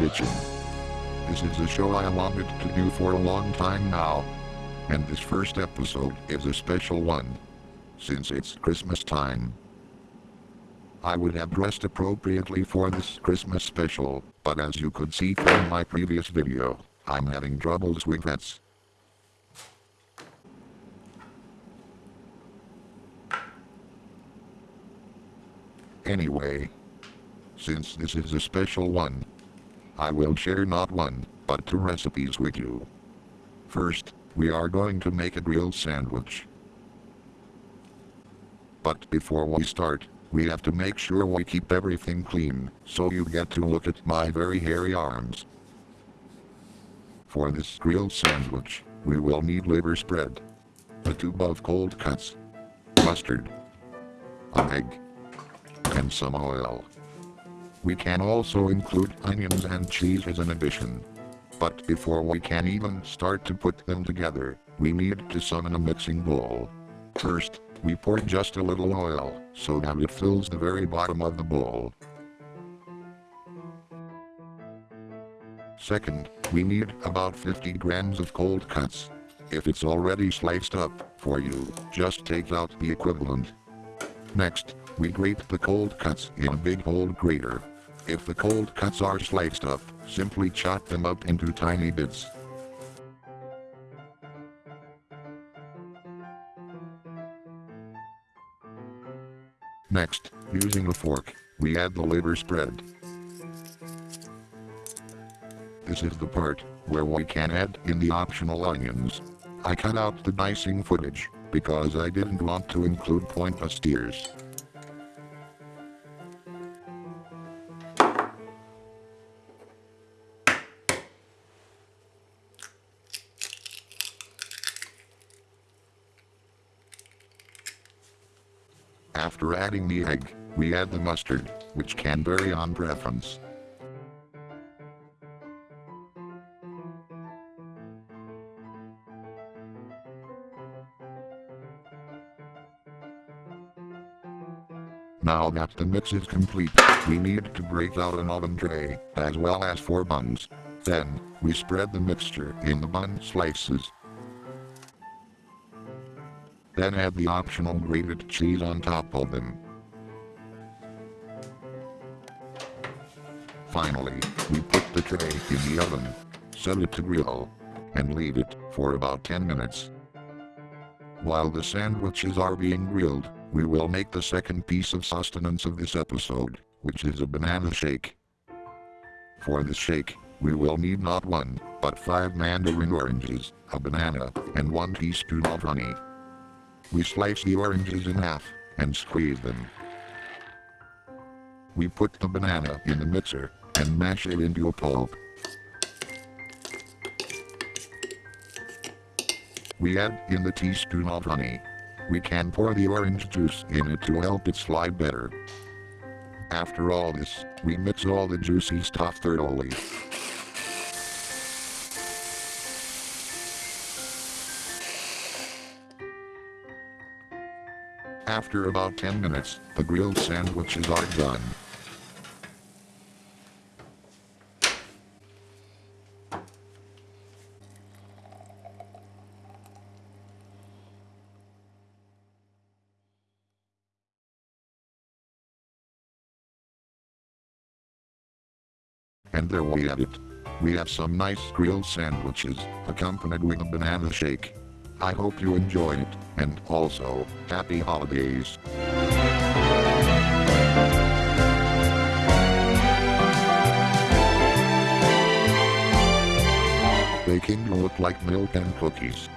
watching. This is a show I wanted to do for a long time now. And this first episode is a special one. Since it's Christmas time. I would have dressed appropriately for this Christmas special, but as you could see from my previous video, I'm having troubles with that. Anyway, since this is a special one, I will share not one, but two recipes with you. First, we are going to make a grilled sandwich. But before we start, we have to make sure we keep everything clean, so you get to look at my very hairy arms. For this grilled sandwich, we will need liver spread, a tube of cold cuts, mustard, an egg, and some oil. We can also include onions and cheese as an addition. But before we can even start to put them together, we need to summon a mixing bowl. First, we pour just a little oil, so that it fills the very bottom of the bowl. Second, we need about 50 grams of cold cuts. If it's already sliced up for you, just take out the equivalent. Next, we grate the cold cuts in a big old grater. If the cold cuts are sliced up, simply chop them up into tiny bits. Next, using a fork, we add the liver spread. This is the part where we can add in the optional onions. I cut out the dicing footage because I didn't want to include pointless tears. After adding the egg, we add the mustard, which can vary on preference. Now that the mix is complete, we need to break out an oven tray, as well as four buns. Then, we spread the mixture in the bun slices. Then add the optional grated cheese on top of them. Finally, we put the tray in the oven, set it to grill, and leave it for about 10 minutes. While the sandwiches are being grilled, we will make the second piece of sustenance of this episode, which is a banana shake. For the shake, we will need not one, but five mandarin oranges, a banana, and one teaspoon of honey. We slice the oranges in half and squeeze them. We put the banana in the mixer and mash it into a pulp. We add in the teaspoon of honey. We can pour the orange juice in it to help it slide better. After all this, we mix all the juicy stuff thoroughly. After about 10 minutes, the grilled sandwiches are done. And there we have it. We have some nice grilled sandwiches, accompanied with a banana shake. I hope you enjoy it, and also, happy holidays. They can look like milk and cookies.